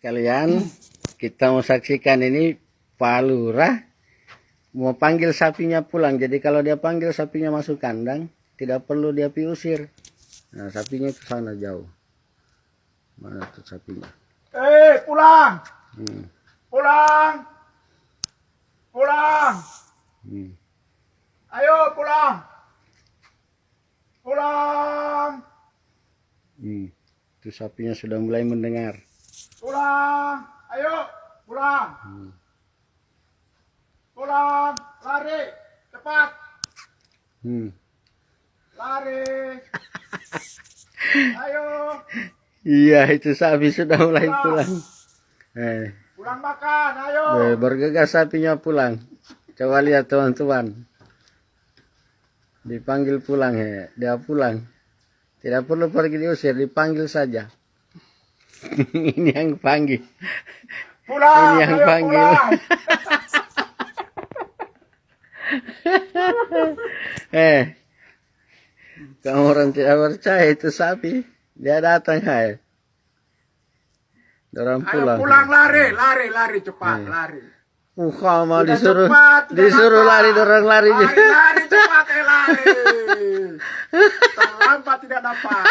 Kalian kita mau saksikan ini Pak Lurah mau panggil sapinya pulang. Jadi kalau dia panggil sapinya masuk kandang, tidak perlu dia piusir. Nah, sapinya ke sana jauh. Mana tuh sapinya? Eh, pulang! Hmm. Pulang! Pulang! Hmm. Ayo pulang! Pulang! Hmm. Itu sapinya sudah mulai mendengar. Pulang! Ayo pulang! Hmm. Pulang! Lari! Cepat! Hmm. Lari! Ayo! Iya, itu sapi sudah mulai pulang. Eh, Pulang makan! Ayo! eh, bergegas sapinya pulang. Coba lihat teman-teman. Dipanggil pulang ya, dia pulang. Tidak perlu pergi diusir, dipanggil saja. Ini yang panggil. Pulang! Ini yang ayo panggil. eh, kamu orang tidak percaya itu sapi. Dia datang hai. Dorang Ayo pulang. pulang lari! Lari! Lari cepat! Hmm. Lari! Muka mau disuruh cepat, disuruh lari dorang lari. Lari, lari cepat, eh lari. Terlambat tidak dapat.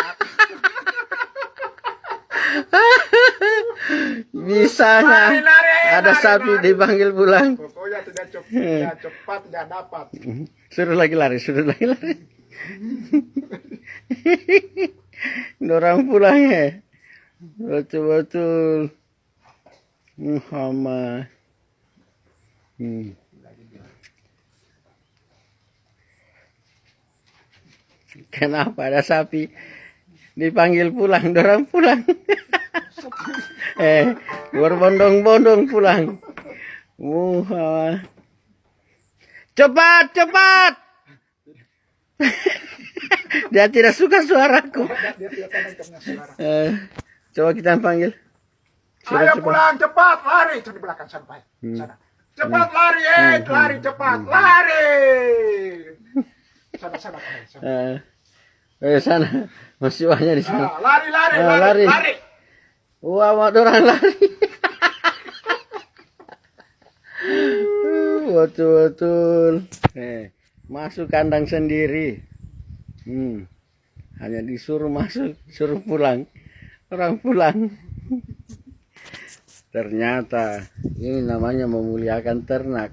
Bisanya Lari, lari, ada lari, sapi lari. dipanggil pulang. Pokoknya tidak cepat, tidak cepat tidak dapat. Suruh lagi lari, suruh lagi lari. Dorang pulang ya. Betul-betul. Muhammad. Hmm. Kenapa ada sapi dipanggil pulang, dorang pulang. eh, berbondong-bondong pulang. Muhammad. Cepat, cepat. Dia tidak suka suaraku. Eh, coba kita panggil. Ayo cepat. pulang cepat, lari. Itu di belakang sampai. Hmm. Sana. Cepat lari, eh, lari cepat, lari. Sana, sana, sana. sana. Eh, eh sana. Masih banyak di sana. Ah, lari, lari, Ah, lari, lari. lari. Wah, mau orang lari. Betul-betul. Eh, masuk kandang sendiri. Hmm. Hanya disuruh masuk, suruh pulang. Orang pulang. Ternyata ini namanya memuliakan ternak.